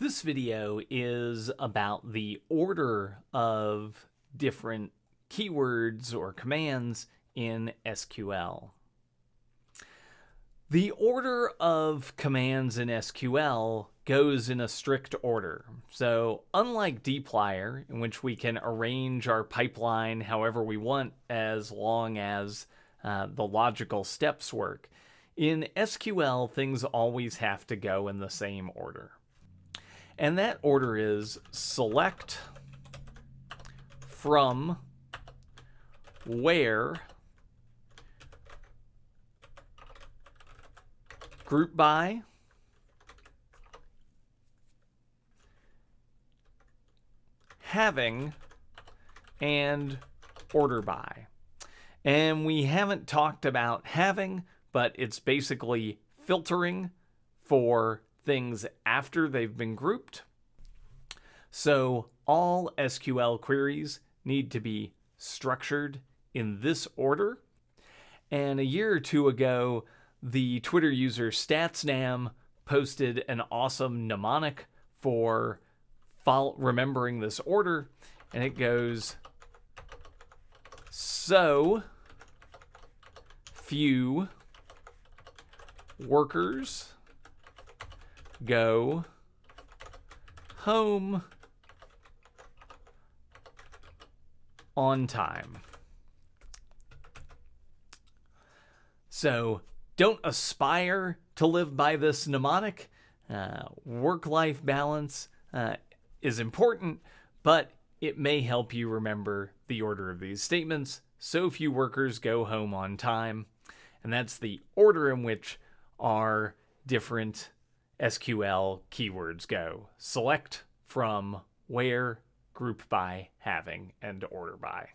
This video is about the order of different keywords or commands in SQL. The order of commands in SQL goes in a strict order. So unlike dplyr, in which we can arrange our pipeline however we want as long as uh, the logical steps work, in SQL things always have to go in the same order. And that order is select from where group by having and order by. And we haven't talked about having, but it's basically filtering for things after they've been grouped. So all SQL queries need to be structured in this order. And a year or two ago, the Twitter user StatsNam posted an awesome mnemonic for remembering this order. And it goes, so few workers go home on time. So don't aspire to live by this mnemonic. Uh, work life balance uh, is important, but it may help you remember the order of these statements. So few workers go home on time. And that's the order in which our different SQL keywords go. Select from where, group by, having, and order by.